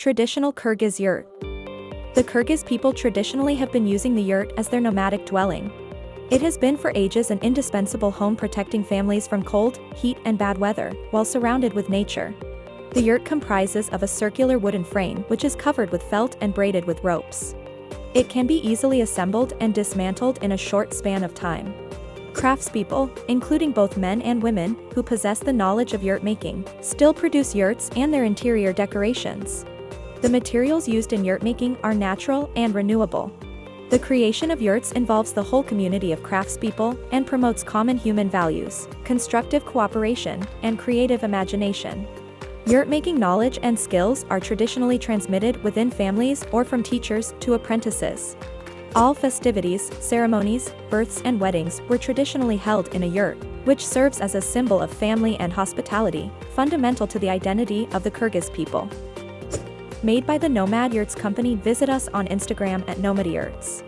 Traditional Kyrgyz yurt. The Kyrgyz people traditionally have been using the yurt as their nomadic dwelling. It has been for ages an indispensable home protecting families from cold, heat and bad weather, while surrounded with nature. The yurt comprises of a circular wooden frame which is covered with felt and braided with ropes. It can be easily assembled and dismantled in a short span of time. Craftspeople, including both men and women, who possess the knowledge of yurt making, still produce yurts and their interior decorations. The materials used in yurt making are natural and renewable. The creation of yurts involves the whole community of craftspeople and promotes common human values, constructive cooperation, and creative imagination. Yurt making knowledge and skills are traditionally transmitted within families or from teachers to apprentices. All festivities, ceremonies, births and weddings were traditionally held in a yurt, which serves as a symbol of family and hospitality, fundamental to the identity of the Kyrgyz people made by the Nomad Yurts company visit us on Instagram at Nomad Yurts.